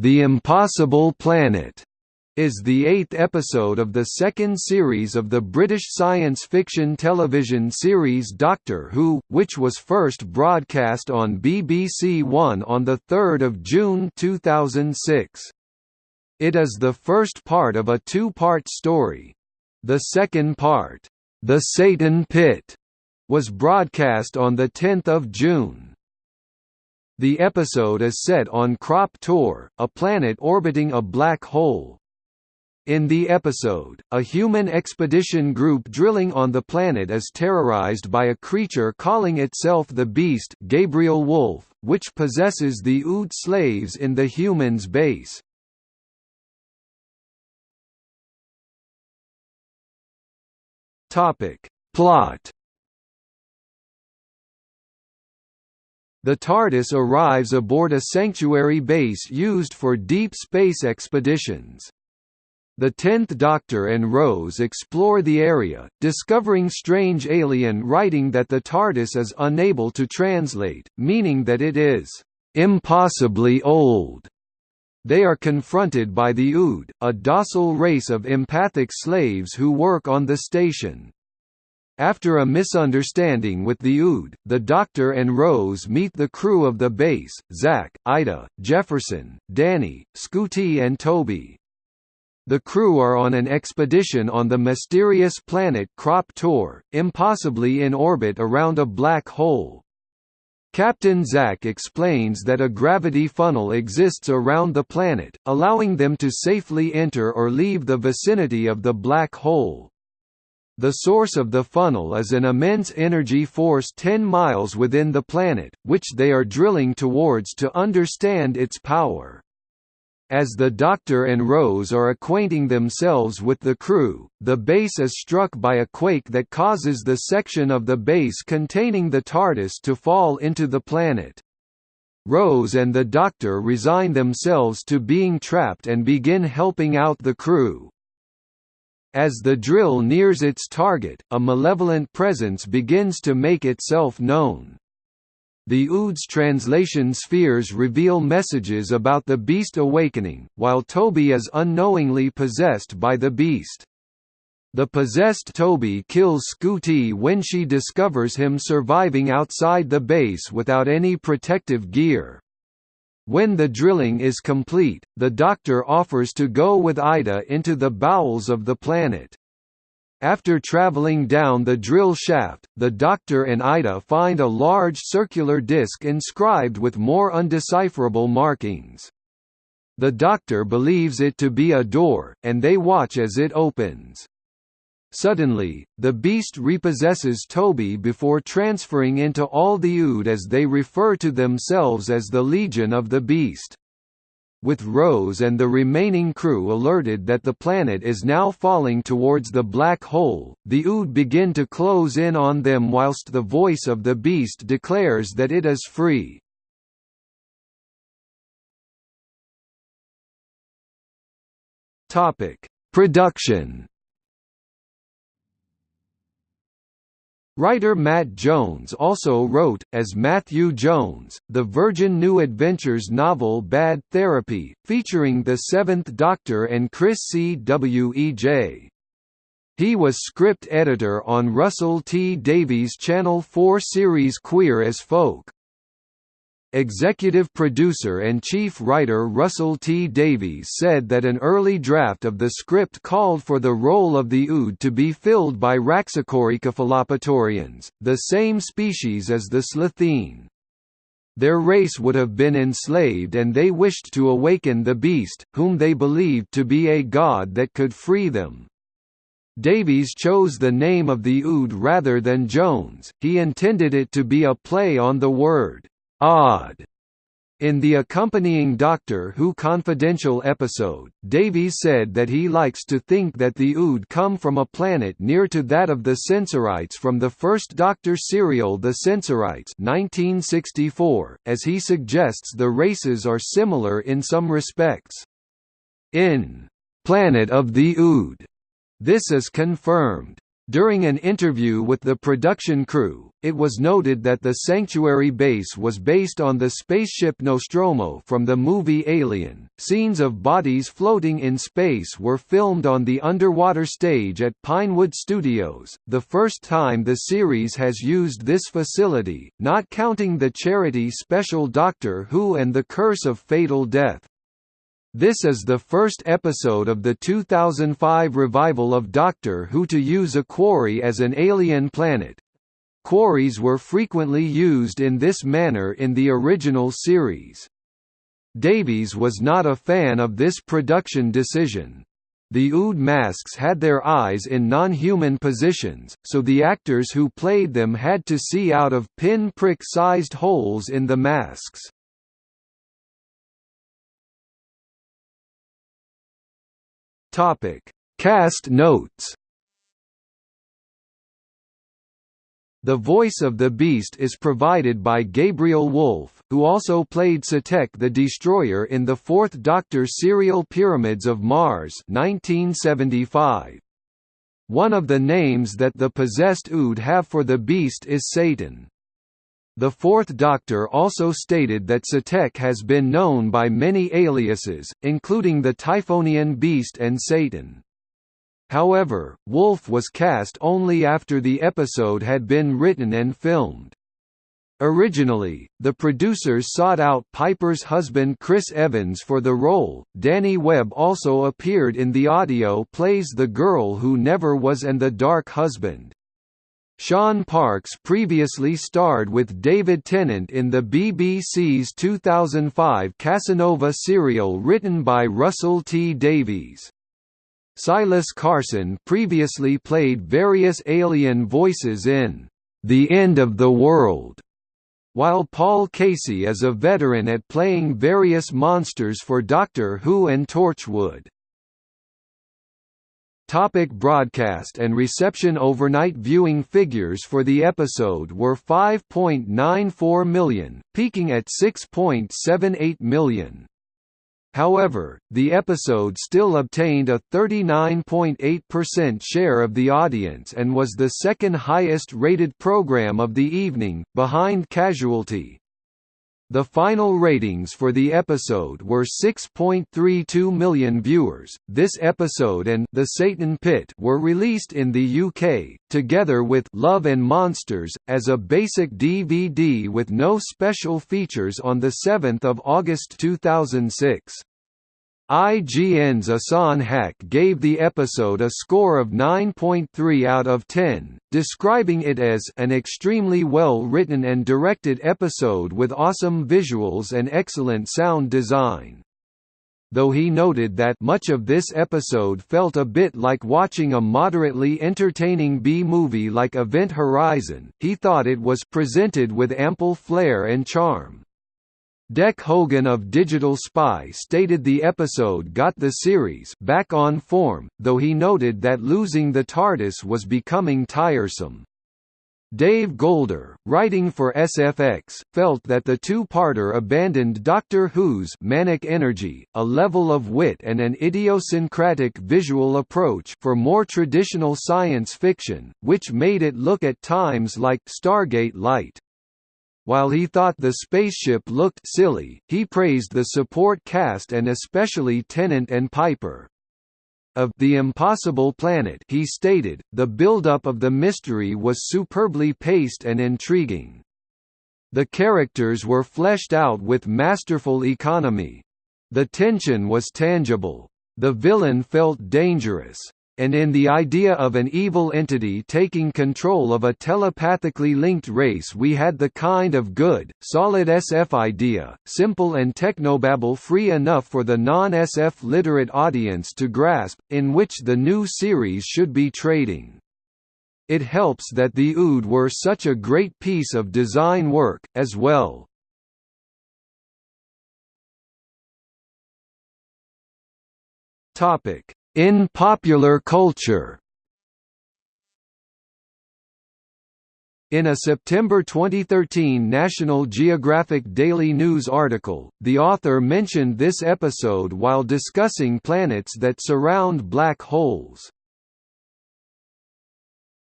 The Impossible Planet is the eighth episode of the second series of the British science fiction television series Doctor Who, which was first broadcast on BBC One on 3 June 2006. It is the first part of a two-part story. The second part, The Satan Pit, was broadcast on 10 June. The episode is set on Krop Tor, a planet orbiting a black hole. In the episode, a human expedition group drilling on the planet is terrorized by a creature calling itself the Beast Gabriel Woolf, which possesses the Ood slaves in the humans' base. Plot The TARDIS arrives aboard a sanctuary base used for deep space expeditions. The Tenth Doctor and Rose explore the area, discovering strange alien writing that the TARDIS is unable to translate, meaning that it is impossibly old. They are confronted by the Ood, a docile race of empathic slaves who work on the station. After a misunderstanding with the Ood, the Doctor and Rose meet the crew of the base, Zack, Ida, Jefferson, Danny, Scooty and Toby. The crew are on an expedition on the mysterious planet Krop Tor, impossibly in orbit around a black hole. Captain Zack explains that a gravity funnel exists around the planet, allowing them to safely enter or leave the vicinity of the black hole. The source of the funnel is an immense energy force 10 miles within the planet, which they are drilling towards to understand its power. As the Doctor and Rose are acquainting themselves with the crew, the base is struck by a quake that causes the section of the base containing the TARDIS to fall into the planet. Rose and the Doctor resign themselves to being trapped and begin helping out the crew. As the drill nears its target, a malevolent presence begins to make itself known. The Ood's translation spheres reveal messages about the beast awakening, while Toby is unknowingly possessed by the beast. The possessed Toby kills Scooty when she discovers him surviving outside the base without any protective gear. When the drilling is complete, the Doctor offers to go with Ida into the bowels of the planet. After traveling down the drill shaft, the Doctor and Ida find a large circular disc inscribed with more undecipherable markings. The Doctor believes it to be a door, and they watch as it opens. Suddenly, the beast repossesses Toby before transferring into all the Ood as they refer to themselves as the Legion of the Beast. With Rose and the remaining crew alerted that the planet is now falling towards the black hole, the Ood begin to close in on them whilst the voice of the beast declares that it is free. Production Writer Matt Jones also wrote, as Matthew Jones, the Virgin New Adventures novel Bad Therapy, featuring the Seventh Doctor and Chris C. W. E. J. He was script editor on Russell T Davies' Channel 4 series Queer as Folk. Executive producer and chief writer Russell T. Davies said that an early draft of the script called for the role of the Ood to be filled by Raxacoricofallapatorians, the same species as the Slitheen. Their race would have been enslaved and they wished to awaken the beast, whom they believed to be a god that could free them. Davies chose the name of the Ood rather than Jones, he intended it to be a play on the word odd. In the accompanying Doctor Who Confidential episode, Davies said that he likes to think that the Ood come from a planet near to that of the Sensorites from the first Doctor serial The Sensorites 1964, as he suggests the races are similar in some respects. In Planet of the Ood, this is confirmed. During an interview with the production crew, it was noted that the Sanctuary base was based on the spaceship Nostromo from the movie Alien. Scenes of bodies floating in space were filmed on the underwater stage at Pinewood Studios, the first time the series has used this facility, not counting the charity special Doctor Who and the Curse of Fatal Death. This is the first episode of the 2005 revival of Doctor Who to use a quarry as an alien planet. Quarries were frequently used in this manner in the original series. Davies was not a fan of this production decision. The Ood masks had their eyes in non-human positions, so the actors who played them had to see out of pin-prick-sized holes in the masks. Topic: Cast notes. The voice of the Beast is provided by Gabriel Woolf, who also played Sutekh the Destroyer in the Fourth Doctor serial Pyramids of Mars 1975. One of the names that the possessed Ood have for the Beast is Satan. The Fourth Doctor also stated that Sutekh has been known by many aliases, including the Typhonian Beast and Satan. However, Woolf was cast only after the episode had been written and filmed. Originally, the producers sought out Piper's husband Chris Evans for the role. Danny Webb also appeared in the audio plays The Girl Who Never Was and The Dark Husband. Shaun Parkes previously starred with David Tennant in the BBC's 2005 Casanova serial written by Russell T Davies. Silas Carson previously played various alien voices in The End of the World, while Paul Kasey is a veteran at playing various monsters for Doctor Who and Torchwood. Topic broadcast and reception Overnight viewing figures for the episode were 5.94 million, peaking at 6.78 million. However, the episode still obtained a 39.8% share of the audience and was the second highest rated program of the evening, behind Casualty, the final ratings for the episode were 6.32 million viewers. This episode and The Satan Pit were released in the UK, together with Love and Monsters, as a basic DVD with no special features on 7 August 2006. IGN's Ahsan Haque gave the episode a score of 9.3 out of 10, describing it as an extremely well-written and directed episode with awesome visuals and excellent sound design. Though he noted that much of this episode felt a bit like watching a moderately entertaining B-movie like Event Horizon, he thought it was presented with ample flair and charm. Dek Hogan of Digital Spy stated the episode got the series back on form, though he noted that losing the TARDIS was becoming tiresome. Dave Golder, writing for SFX, felt that the two-parter abandoned Doctor Who's manic energy, a level of wit and an idiosyncratic visual approach for more traditional science fiction, which made it look at times like Stargate Light. While he thought the spaceship looked silly, he praised the support cast and especially Tennant and Piper. Of The Impossible Planet he stated, the build-up of the mystery was superbly paced and intriguing. The characters were fleshed out with masterful economy. The tension was tangible. The villain felt dangerous and in the idea of an evil entity taking control of a telepathically linked race we had the kind of good, solid SF idea, simple and technobabble-free enough for the non-SF literate audience to grasp, in which the new series should be trading. It helps that the Ood were such a great piece of design work, as well. Topic in popular culture In a September 2013 National Geographic Daily News article, the author mentioned this episode while discussing planets that surround black holes.